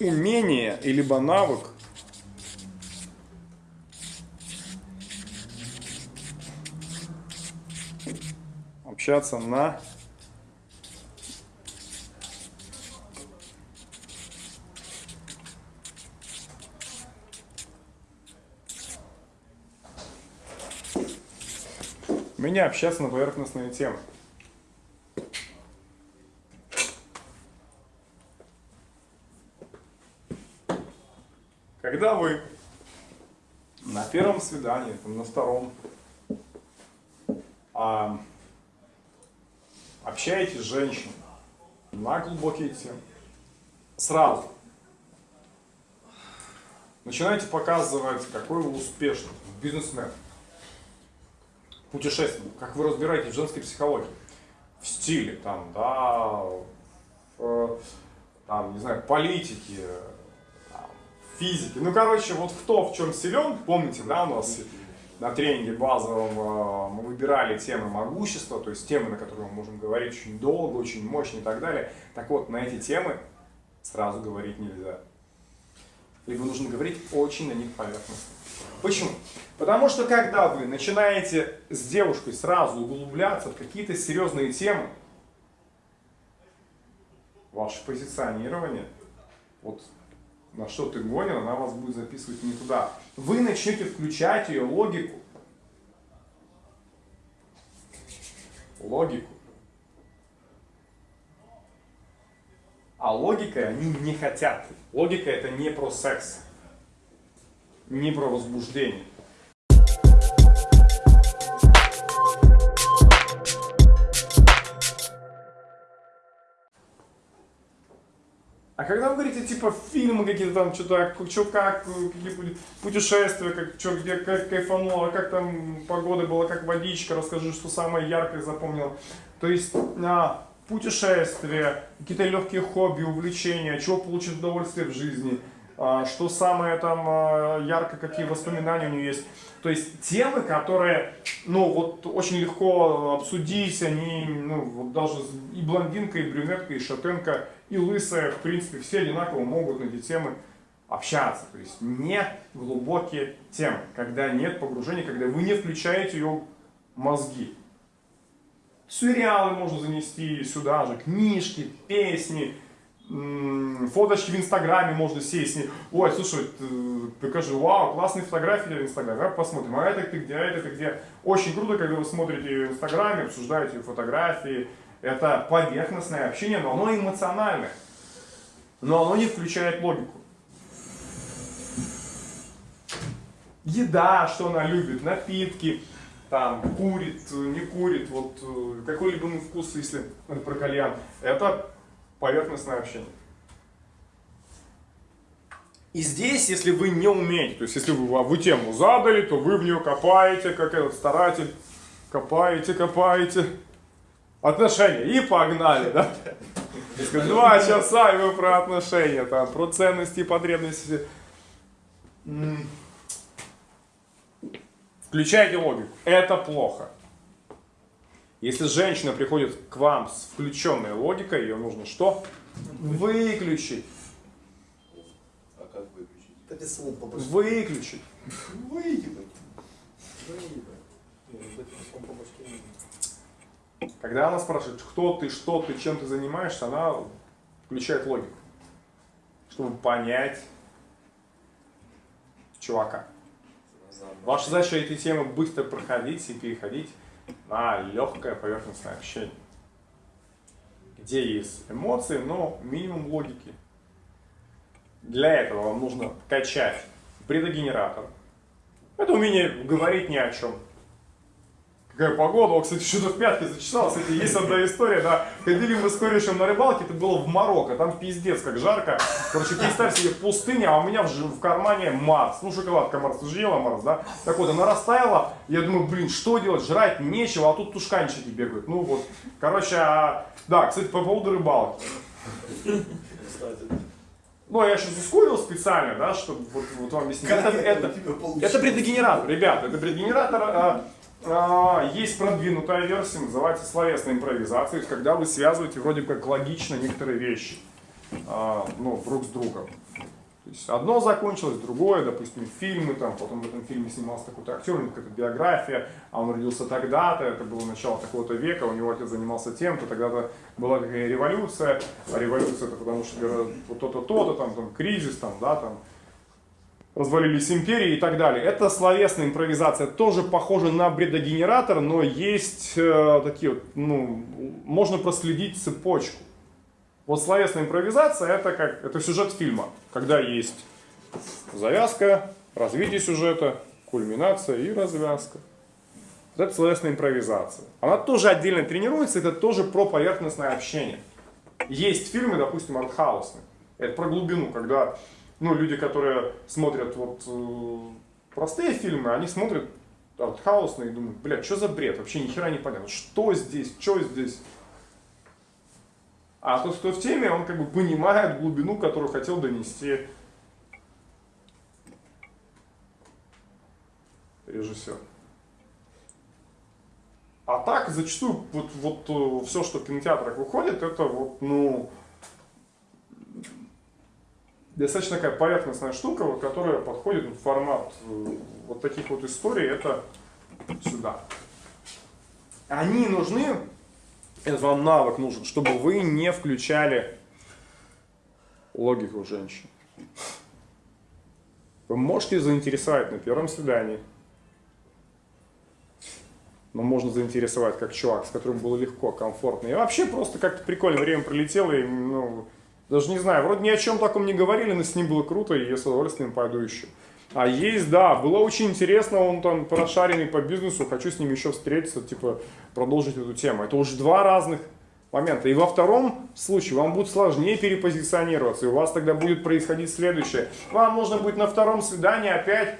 умение, и либо навык общаться на меня общаться на поверхностные темы. Когда вы на первом свидании, там, на втором, а, общаетесь с женщиной на глубокие темы, сразу начинаете показывать, какой вы успешный бизнесмен, путешественник, как вы разбираетесь в женской психологии, в стиле, там, да, в, там, не знаю, политике, там, физике. Ну, короче, вот кто в чем силен, помните, да, у нас на тренинге базовом э, мы выбирали темы могущества, то есть темы, на которые мы можем говорить очень долго, очень мощно и так далее. Так вот, на эти темы сразу говорить нельзя. Либо нужно говорить очень на них поверхностно. Почему? Потому что когда вы начинаете с девушкой сразу углубляться в какие-то серьезные темы, ваше позиционирование, вот на что ты гонен, она вас будет записывать не туда. Вы начнете включать ее логику. Логику. А логикой они не хотят. Логика это не про секс, не про возбуждение. А когда вы говорите, типа, фильмы какие-то там, что-то, что как, какие путешествия, как, что, где, как кайфануло, как там погода была, как водичка, расскажи, что самое яркое запомнил. То есть, а, путешествия, какие-то легкие хобби, увлечения, чего получить удовольствие в жизни, а, что самое там а, ярко, какие воспоминания у нее есть. То есть темы, которые, ну, вот очень легко обсудить, они, ну, вот даже и блондинка, и брюнетка, и шатенка, и лысая, в принципе, все одинаково могут на эти темы общаться. То есть не глубокие темы, когда нет погружения, когда вы не включаете ее мозги. Сериалы можно занести сюда же, книжки, песни, фоточки в Инстаграме можно сесть. Ой, слушай, покажи, вау, классные фотографии в Инстаграме, посмотрим, а это ты где, а это ты где. Очень круто, когда вы смотрите в Инстаграме, обсуждаете фотографии, это поверхностное общение, но оно эмоциональное, но оно не включает логику. Еда, что она любит, напитки, там, курит, не курит, вот э, какой-либо вкус, если про кальян, это поверхностное общение. И здесь, если вы не умеете, то есть если вы, вы тему задали, то вы в нее копаете, как этот старатель, копаете, копаете, отношения, и погнали, да? Два часа, и вы про отношения, там, про ценности и потребности. Включайте логику. Это плохо. Если женщина приходит к вам с включенной логикой, ее нужно что? Выключить. А как выключить? Выключить. Выебать. Когда она спрашивает, кто ты, что ты, чем ты занимаешься, она включает логику, чтобы понять чувака. Ваша задача эти темы быстро проходить и переходить на легкое поверхностное общение, где есть эмоции, но минимум логики. Для этого вам нужно качать предогенератор. Это умение говорить ни о чем. Какая погода, о, кстати, что-то в пятке зачесалось. Кстати, есть одна история, да. Ходили мы с корешем на рыбалке, это было в Марокко, там пиздец, как жарко. Короче, представь себе пустыня, а у меня в, в кармане Марс. Ну, шоколадка Марс, ты же ела Марс, да? Так вот, она растаяла, я думаю, блин, что делать, жрать нечего, а тут тушканчики бегают. Ну вот, короче, а... да, кстати, по поводу рыбалки. Ну, я сейчас ускорил специально, да, чтобы вот, вот вам объяснить. Это, это, это предогенератор, ребята, это предогенератор а, а, есть продвинутая версия, называется словесная импровизация, когда вы связываете вроде как логично некоторые вещи. а, ну, друг с другом. То есть одно закончилось, другое, допустим, фильмы, там, потом в этом фильме снимался такой-то актер, у него какая-то биография, а он родился тогда-то, это было начало такого-то века, у него отец занимался тем-то, тогда-то была какая революция, а революция это потому что то-то, то-то, там, там, кризис, там, да, там, развалились империи и так далее. Это словесная импровизация, тоже похоже на бредогенератор, но есть э, такие вот, ну, можно проследить цепочку. Вот словесная импровизация это как это сюжет фильма, когда есть завязка, развитие сюжета, кульминация и развязка. Вот это словесная импровизация. Она тоже отдельно тренируется, это тоже про поверхностное общение. Есть фильмы, допустим, артхаусные. Это про глубину, когда ну, люди, которые смотрят вот э, простые фильмы, они смотрят артхаусные и думают, блядь, что за бред, вообще ни хера не понятно, что здесь, что здесь. А тот, кто в теме, он как бы понимает глубину, которую хотел донести режиссер. А так, зачастую, вот, вот все, что в кинотеатрах выходит, это вот, ну, достаточно такая поверхностная штука, которая подходит в формат э, вот таких вот историй, это сюда. Они нужны, это вам навык нужен, чтобы вы не включали логику женщин. Вы можете заинтересовать на первом свидании, но можно заинтересовать как чувак, с которым было легко, комфортно. И вообще просто как-то прикольно время пролетело, и, ну, даже не знаю, вроде ни о чем таком не говорили, но с ним было круто, и я с удовольствием пойду еще. А есть, да, было очень интересно, он там прошаренный по бизнесу, хочу с ним еще встретиться, типа, продолжить эту тему. Это уже два разных момента. И во втором случае вам будет сложнее перепозиционироваться, и у вас тогда будет происходить следующее. Вам нужно будет на втором свидании опять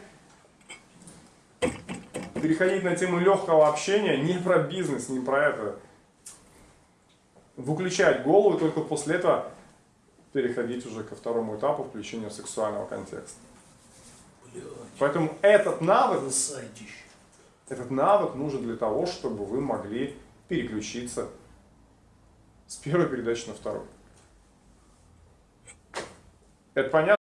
переходить на тему легкого общения, не про бизнес, не про это. Выключать голову, и только после этого переходить уже ко второму этапу включения сексуального контекста. Поэтому этот навык, этот навык нужен для того, чтобы вы могли переключиться с первой передачи на вторую. Это понятно?